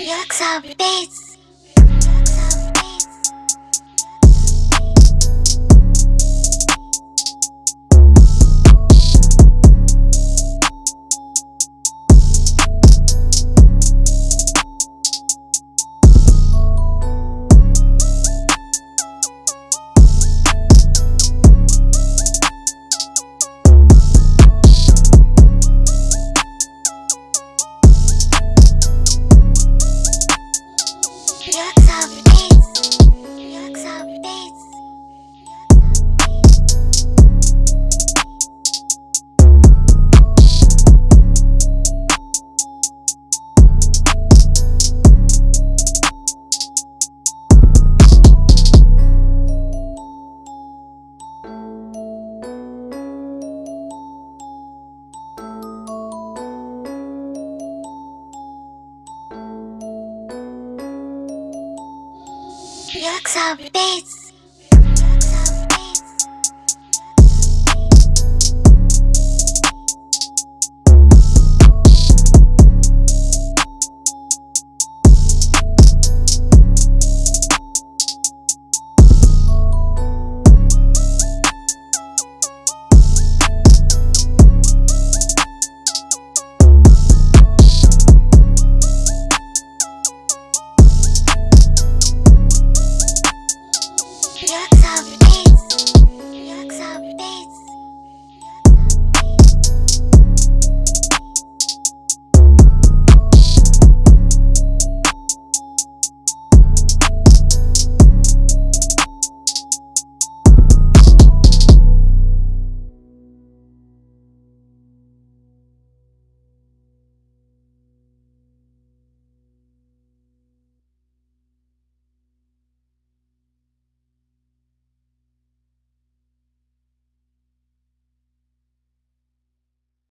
Drugs are bass. Drugs are Drugs so bass. You're tough,